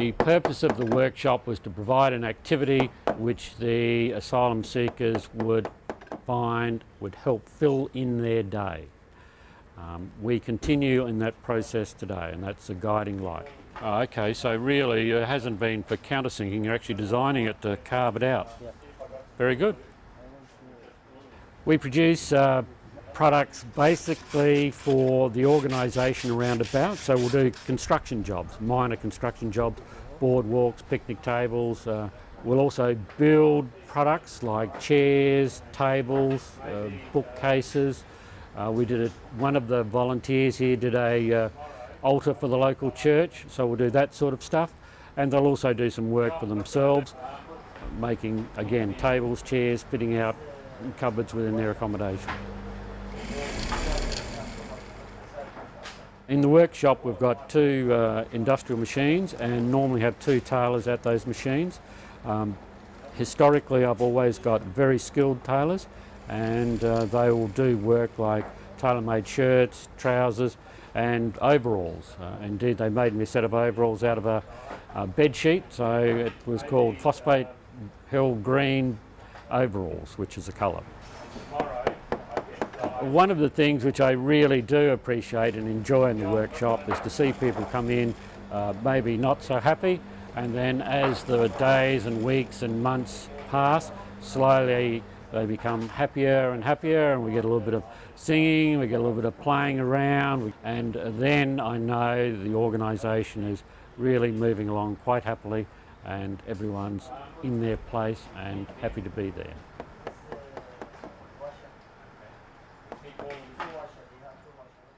The purpose of the workshop was to provide an activity which the asylum seekers would find would help fill in their day. Um, we continue in that process today and that's a guiding light. Oh, okay, so really it hasn't been for countersinking, you're actually designing it to carve it out. Very good. We produce uh, products basically for the organisation around about. So we'll do construction jobs, minor construction jobs, boardwalks, picnic tables. Uh, we'll also build products like chairs, tables, uh, bookcases. Uh, we did it, one of the volunteers here did a uh, altar for the local church, so we'll do that sort of stuff. And they'll also do some work for themselves, making, again, tables, chairs, fitting out cupboards within their accommodation. In the workshop we've got two uh, industrial machines and normally have two tailors at those machines. Um, historically I've always got very skilled tailors and uh, they will do work like tailor-made shirts, trousers and overalls. Uh, indeed they made me a set of overalls out of a, a bed sheet so it was called phosphate hill green overalls which is a colour. One of the things which I really do appreciate and enjoy in the workshop is to see people come in uh, maybe not so happy and then as the days and weeks and months pass, slowly they become happier and happier and we get a little bit of singing, we get a little bit of playing around and then I know the organisation is really moving along quite happily and everyone's in their place and happy to be there. มีโครงสร้างช่